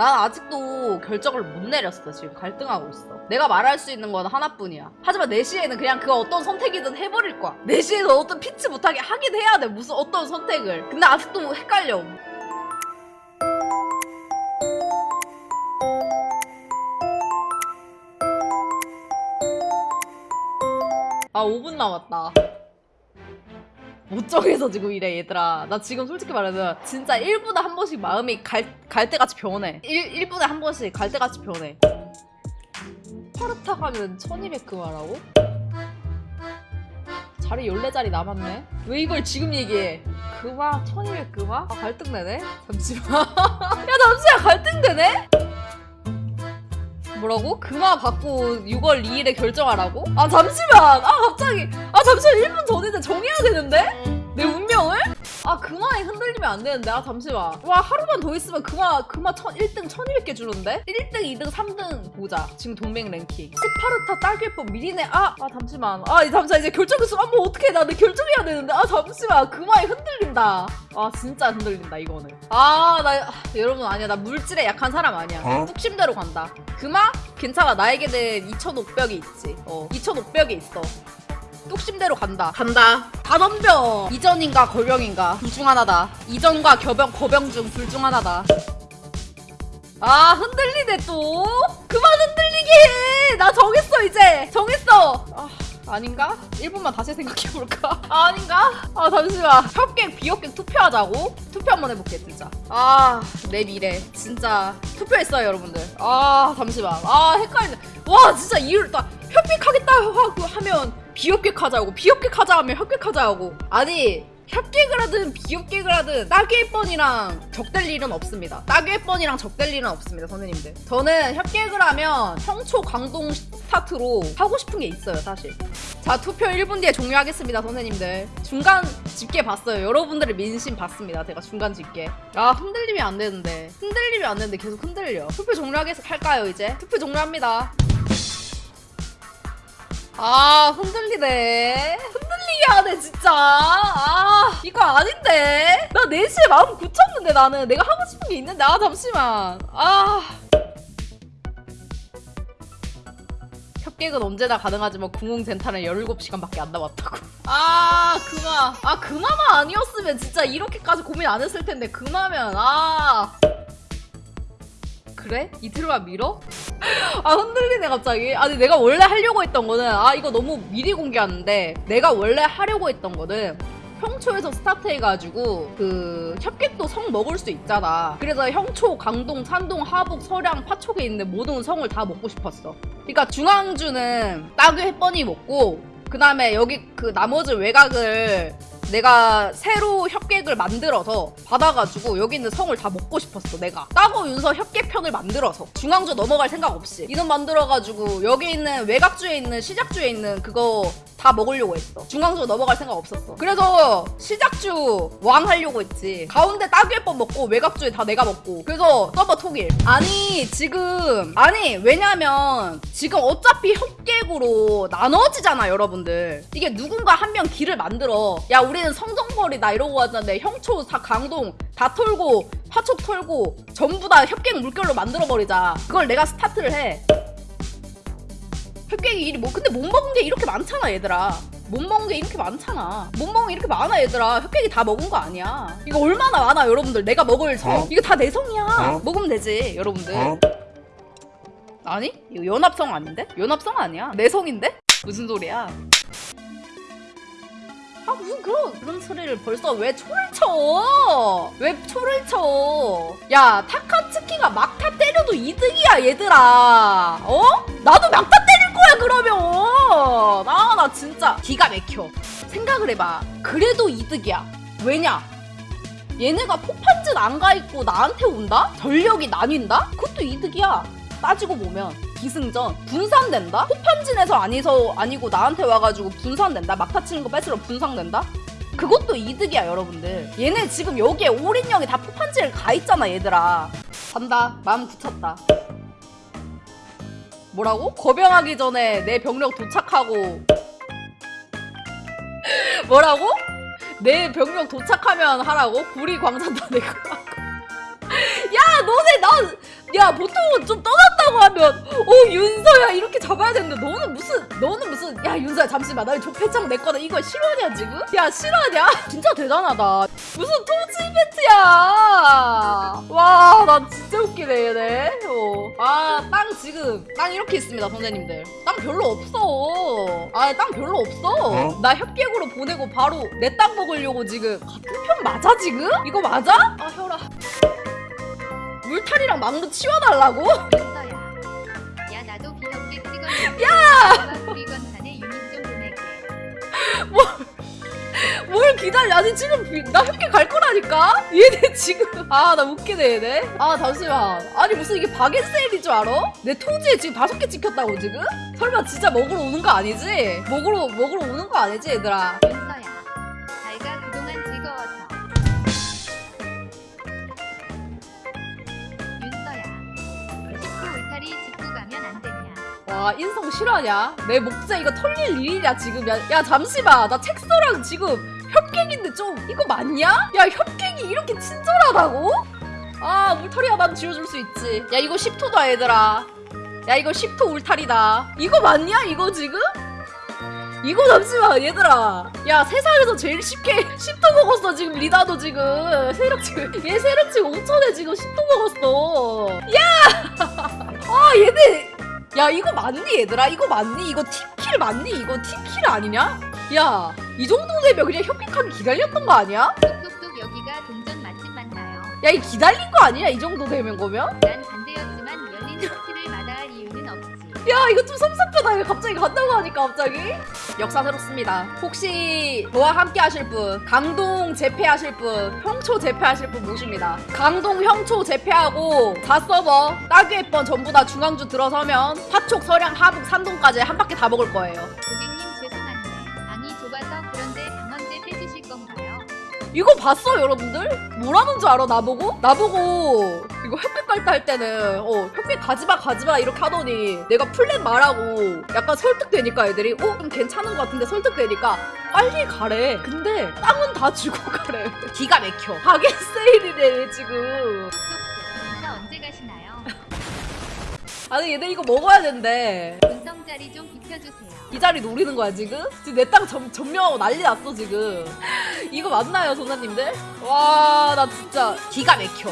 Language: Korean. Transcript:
난 아직도 결정을 못 내렸어. 지금 갈등하고 있어. 내가 말할 수 있는 건 하나뿐이야. 하지만 4시에는 그냥 그 어떤 선택이든 해버릴 거야. 4시에는 어떤 피치 못하게 하긴 해야 돼. 무슨 어떤 선택을. 근데 아직도 헷갈려. 아 5분 남았다 못 정해서 지금 이래 얘들아. 나 지금 솔직히 말해서 진짜 1분에 한 번씩 마음이 갈, 갈대같이 변해. 1, 1분에 한 번씩 갈대같이 변해. 파르타 가면 1200 그마라고? 자리 14자리 남았네. 왜 이걸 지금 얘기해? 그마? 1200 그마? 아 갈등되네? 잠시만. 야 잠시만. 갈등되네? 뭐라고? 금화 받고 6월 2일에 결정하라고? 아 잠시만! 아 갑자기! 아 잠시만 1분 전인데 정해야 되는데? 아 금화에 흔들리면 안 되는데. 아 잠시만. 와 하루만 더 있으면 금화 금화 천, 1등 1200개 주는데? 1등 2등 3등 보자. 지금 동맹 랭킹. 스파르타 딸기법 미리네. 아! 아 잠시만. 아이 잠시만. 이제 결정했어 아뭐 어떡해 나내 결정해야 되는데. 아 잠시만. 금화에 흔들린다. 아 진짜 흔들린다 이거는. 아 나 여러분 아니야. 나 물질에 약한 사람 아니야. 어? 뚝심대로 간다. 금화? 괜찮아. 나에게는 2500이 있지. 어 2500이 있어 뚝심대로 간다. 간다. 다 덤벼 이전인가 거병인가. 둘 중 하나다. 이전과 겨병 거병 중 둘 중 하나다. 아 흔들리네 또. 그만 흔들리게 해 나 정했어 이제. 정했어. 아 아닌가? 1분만 다시 생각해볼까? 아, 아닌가? 아 잠시만. 협객 비협객 투표하자고? 투표 한번 해볼게 진짜. 아 내 미래. 진짜 투표했어요 여러분들. 아 잠시만. 아 헷갈리네. 와 진짜 이유를 딱 협객하겠다 하고 하면 비협객하자고 비협객하자 하면 협객하자고 아니 협객을 하든 비협객을 하든 따귀의 뻔이랑 적될 일은 없습니다. 따귀의 뻔이랑 적될 일은 없습니다, 선생님들. 저는 협객을 하면 평초 강동 스타트로 하고 싶은 게 있어요, 사실. 자, 투표 1분 뒤에 종료하겠습니다, 선생님들. 중간 집계 봤어요. 여러분들의 민심 봤습니다, 제가 중간 집계. 아, 흔들리면 안 되는데. 흔들리면 안 되는데 계속 흔들려. 투표 종료하겠, 할까요, 이제? 투표 종료합니다. 아, 흔들리네. 흔들리게 하네, 진짜. 아, 이거 아닌데. 나 4시에 마음 굳혔는데, 나는. 내가 하고 싶은 게 있는데. 아, 잠시만. 아. 협객은 언제나 가능하지만 궁흥 젠타는 17시간밖에 안 남았다고. 아, 그마. 아, 그마만 아니었으면 진짜 이렇게까지 고민 안 했을 텐데. 그마면, 아. 그래? 이틀만 밀어? 아 흔들리네 갑자기 아니 내가 원래 하려고 했던 거는 아 이거 너무 미리 공개하는데 내가 원래 하려고 했던 거는 형초에서 스타트 해가지고 그 협객도 성 먹을 수 있잖아 그래서 형초, 강동, 산동, 하북, 서량, 파촉에 있는 모든 성을 다 먹고 싶었어 그러니까 중앙주는 따귀 햇번이 먹고 그 다음에 여기 그 나머지 외곽을 내가 새로 협객을 만들어서 받아가지고 여기 있는 성을 다 먹고 싶었어 내가. 따고 윤서 협객편을 만들어서. 중앙주 넘어갈 생각 없이. 이름 만들어가지고 여기 있는 외곽주에 있는 시작주에 있는 그거 다 먹으려고 했어. 중앙주 넘어갈 생각 없었어. 그래서 시작주 왕 하려고 했지. 가운데 따귀의법 먹고 외곽주에 다 내가 먹고. 그래서 서버 통일. 아니 지금 아니 왜냐면 지금 어차피 협객으로 나눠지잖아 여러분들. 이게 누군가 한 명 길을 만들어. 야 우리는 성정벌이다 이러고 하는데 형초 다 강동 다 털고 화촉 털고 전부 다 협객 물결로 만들어버리자. 그걸 내가 스타트를 해 협객이 일이 뭐 근데 못 먹은 게 이렇게 많잖아 얘들아 못 먹은 게 이렇게 많잖아 못 먹은 게 이렇게 많아 얘들아 협객이 다 먹은 거 아니야 이거 얼마나 많아 여러분들 내가 먹을 성 어? 이거 다 내 성이야 어? 먹으면 되지 여러분들 어? 아니? 이거 연합성 아닌데? 연합성 아니야 내 성인데? 무슨 소리야 아 무슨 그런 그런 소리를 벌써 왜 초를 쳐? 왜 초를 쳐? 야 타카츠키가 막타 때려도 이득이야 얘들아. 어? 나도 막타 때릴 거야 그러면. 아나 진짜 기가 막혀. 생각을 해봐. 그래도 이득이야. 왜냐? 얘네가 포판짓 안가 있고 나한테 온다? 전력이 나뉜다? 그것도 이득이야. 따지고 보면 기승전 분산된다? 포판진에서 아니서 아니고 나한테 와가지고 분산된다? 막타 치는 거 뺏으러 분산된다? 그것도 이득이야 여러분들 얘네 지금 여기에 올인형이 다 포판지를 가 있잖아 얘들아 간다 마음 굳혔다 뭐라고? 거병하기 전에 내 병력 도착하고 뭐라고? 내 병력 도착하면 하라고? 구리 광산 다 내고 야 너네 나야야 보통은 좀 떠났다고 하면 잡아야 되는데 너는 무슨 너는 무슨 야 윤서야 잠시만 나 조폐창 내 거다 이거 실화냐 지금? 야 실화냐? 진짜 대단하다 무슨 토지 이벤트야 와 나 진짜 웃기네 얘네 어. 아땅 지금 땅 이렇게 있습니다 선생님들 땅 별로 없어 아 땅 별로 없어 어? 나 협객으로 보내고 바로 내 땅 먹으려고 지금 같은 편 맞아 지금? 이거 맞아? 아 혈아 물탈이랑 망도 치워달라고? 윤서야. 야 나도 비협게 찍었는데. 야. 우리 건산에 유닛 좀 보낼게. 뭘 기다려 아니 지금 비- 나 협계 갈 거라니까 얘네 지금 아 나 웃기네 얘네 아 잠시만 아니 무슨 이게 세일인 줄 알아? 내 토지에 지금 다섯 개 찍혔다고 지금? 설마 진짜 먹으러 오는 거 아니지? 먹으러 먹으러 오는 거 아니지 얘들아 와 인성 실화냐? 내 목재 이거 털릴 일이냐 지금? 야, 야 잠시만. 나 책서랑 지금 협객인데 좀 이거 맞냐? 야 협객이 이렇게 친절하다고? 아 울타리야 난 지워줄 수 있지. 야 이거 10토다 얘들아. 야 이거 10토 울타리다. 이거 맞냐 이거 지금? 이거 잠시만 얘들아. 야 세상에서 제일 쉽게 10토 먹었어 지금 리다도 지금. 세력 지금 얘 세력 지금 5천에 지금 10토 먹었어. 아 얘네 야 이거 맞니 얘들아? 이거 맞니? 이거 팀킬 맞니? 이거 팀킬 아니냐? 야 이 정도 되면 그냥 협객하기 기다렸던 거 아니야? 똑똑똑 여기가 동전 맛집 맞나요? 야 이 기다린 거 아니야 이 정도 되면 거면? 난 야 이거 좀 섭섭하다. 이거 갑자기 간다고 하니까 갑자기. 역사 새롭습니다. 혹시 저와 함께 하실 분 강동 재패하실 분 형초 재패하실 분 모십니다. 강동 형초 재패하고 4서버 따귀의 번 전부 다 중앙주 들어서면 파촉 서량 하북 산동까지 한 바퀴 다 먹을 거예요. 고객님 죄송한데 방이 좁아서 그런데 방 언제 빼주실 건가요? 이거 봤어 여러분들? 뭐라는 줄 알아 나보고? 나보고 이거 협회 갈 때 할 때는 어 협회 가지마 가지마 이렇게 하더니 내가 플랜 말하고 약간 설득되니까 애들이 어? 좀 괜찮은 것 같은데 설득되니까 빨리 가래 근데 땅은 다 주고 가래 기가 막혀 가게 세일이래 지금 인사 언제 가시나요? 아니 얘들 이거 먹어야 된대 분성 자리 좀 비켜주세요. 이 자리 노리는 거야 지금? 지금 내 땅 점령하고 난리 났어 지금 이거 맞나요 선생님들? 와 나 진짜 기가 막혀